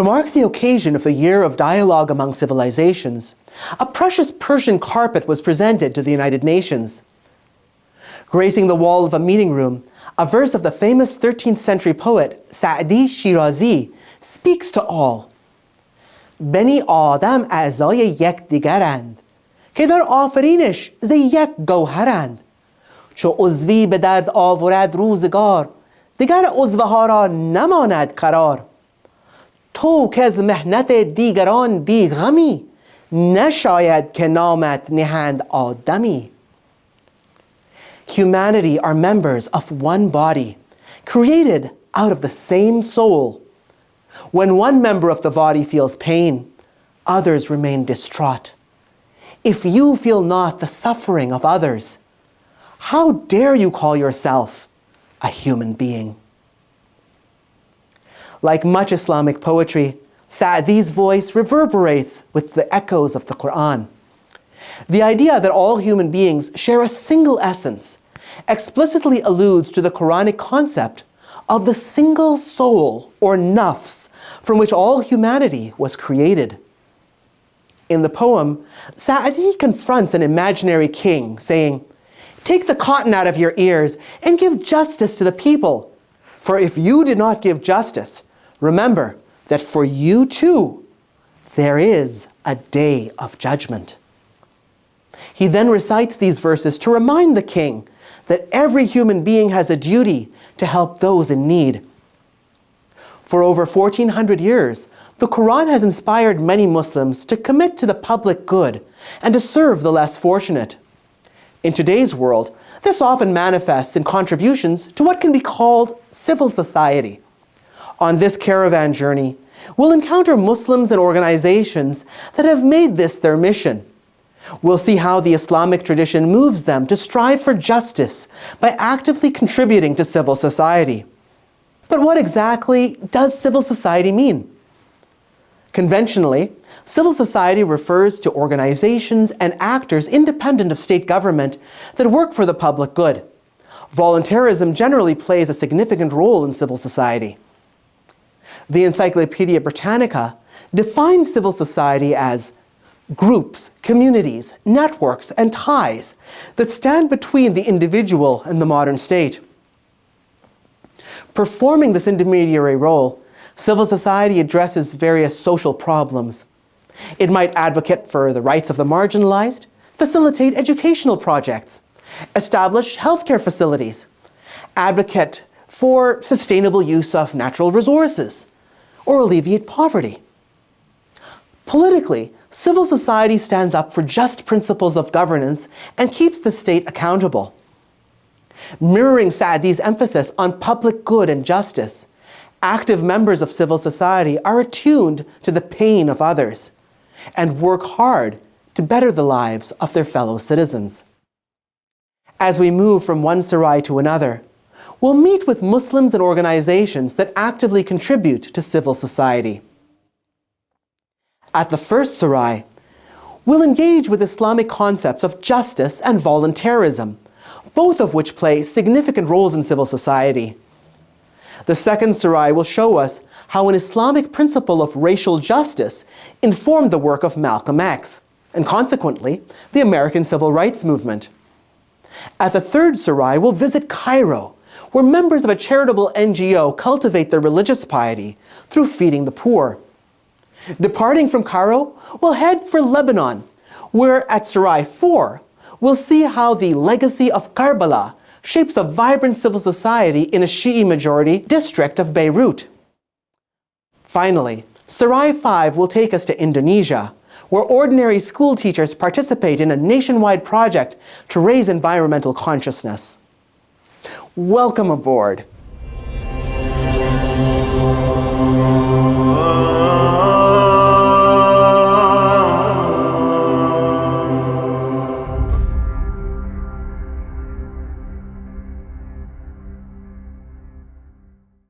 To mark the occasion of the Year of Dialogue Among Civilizations, a precious Persian carpet was presented to the United Nations. Gracing the wall of a meeting room, a verse of the famous 13th century poet Sa'di Shirazi speaks to all. بنی آدم اعضای یکدیگرند که در آفرینش ز یک گوهرند چو عضوی به درد آورد روزگار دیگر عضوها را نماند قرار تو که از مهنت دیگران بیغمی نشاید که نامت نهند آدمی Humanity are members of one body, created out of the same soul. When one member of the body feels pain, others remain distraught. If you feel not the suffering of others, how dare you call yourself a human being? Like much Islamic poetry, Sa'di's voice reverberates with the echoes of the Quran. The idea that all human beings share a single essence explicitly alludes to the Quranic concept of the single soul or nafs from which all humanity was created. In the poem, Sa'di confronts an imaginary king saying, Take the cotton out of your ears and give justice to the people. For if you did not give justice, remember that for you too, there is a day of judgment. He then recites these verses to remind the king that every human being has a duty to help those in need. For over 1400 years, the Quran has inspired many Muslims to commit to the public good and to serve the less fortunate. In today's world, this often manifests in contributions to what can be called civil society. On this caravan journey, we'll encounter Muslims and organizations that have made this their mission. We'll see how the Islamic tradition moves them to strive for justice by actively contributing to civil society. But what exactly does civil society mean? Conventionally, civil society refers to organizations and actors independent of state government that work for the public good. Voluntarism generally plays a significant role in civil society. The Encyclopedia Britannica defines civil society as groups, communities, networks, and ties that stand between the individual and the modern state. Performing this intermediary role, civil society addresses various social problems. It might advocate for the rights of the marginalized, facilitate educational projects, establish healthcare facilities, advocate for sustainable use of natural resources, or alleviate poverty. Politically, civil society stands up for just principles of governance and keeps the state accountable. Mirroring Sa'di's emphasis on public good and justice, active members of civil society are attuned to the pain of others and work hard to better the lives of their fellow citizens. As we move from one Sarai to another, we'll meet with Muslims and organizations that actively contribute to civil society. At the first Sarai, we'll engage with Islamic concepts of justice and voluntarism, both of which play significant roles in civil society. The second Sarai will show us how an Islamic principle of racial justice informed the work of Malcolm X, and consequently, the American Civil Rights Movement. At the third Sarai, we'll visit Cairo, where members of a charitable NGO cultivate their religious piety through feeding the poor. Departing from Cairo, we'll head for Lebanon, where at Sarai 4, we'll see how the legacy of Karbala shapes a vibrant civil society in a Shi'i majority district of Beirut. Finally, Sarai 5 will take us to Indonesia, where ordinary school teachers participate in a nationwide project to raise environmental consciousness. Welcome aboard.